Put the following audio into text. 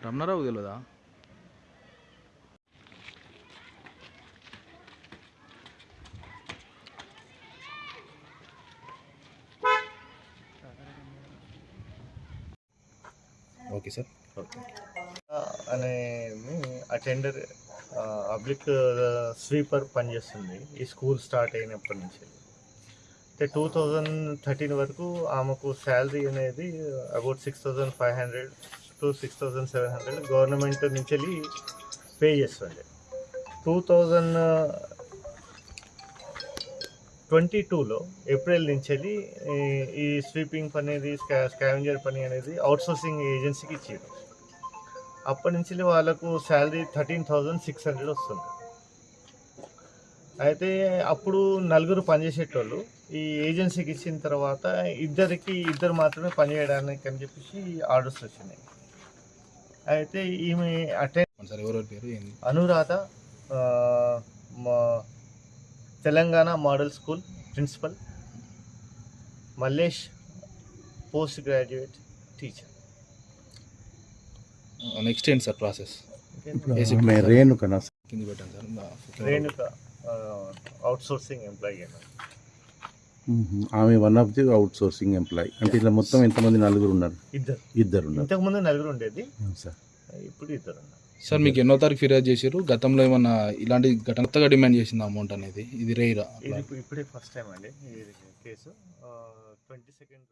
రమణారావు తెలియదా okay sir. అనే attender public sweeper పనిచేస్తుంది. ఈ స్కూల్ స్టార్ట్ అయినప్పటి నుంచి. అయితే టూ థౌజండ్ థర్టీన్ వరకు ఆమెకు శాలరీ అనేది about six thousand five hundred to six thousand seven hundred government నుంచి వెళ్ళి పే చేస్తుంది. టూ థౌజండ్ ట్వంటీ టూలో ఏప్రిల్ నుంచి వెళ్ళి ఈ- ఈ స్వీపింగ్ పని అనేది స్కా స్కావెంజర్ పని అనేది అవుట్సోర్సింగ్ ఏజెన్సీకి ఇచ్చారు. అప్పటి నుంచి వాళ్ళకు salary thirteen thousand six hundred వస్తుంది. అయితే అప్పుడు నలుగురు పనిచేసేటోళ్ళు ఈ ఏజెన్సీకి ఇచ్చిన తర్వాత ఇద్దరికి ఇద్దరు మాత్రమే పనిచేయడానికి అని చెప్పేసి ఆర్డర్స్ వచ్చినాయి. అయితే ఈమె అటెండ్ పేరు Anuradha Telangana model school principal Mallesh post graduate teacher. Next ఏంటి సార్ ప్రాసెస్ రేణుకనా కింద పెట్టాను సార్. Renuka outsourcing employee. ఆమె one of the outsourcing employee అంటే ఇలా మొత్తం ఎంతమంది నలుగురు ఉన్నారు? ఇద్దరు. ఇద్దరు ఉన్నారు ఇంతకుముందు నలుగురు ఉండేది. సార్. ఇప్పుడు ఇద్దరు ఉన్నారు. సార్ మీకు ఎన్నో తారీఖు ఫిర్యాదు చేశారు గతంలో ఏమన్నా ఇలాంటి ఘటన కొత్తగా డిమాండ్ చేసింది అమౌంట్ అనేది? ఇది రేరా ఇప్పుడు- ఫస్ట్ టైం అండి. Case twenty second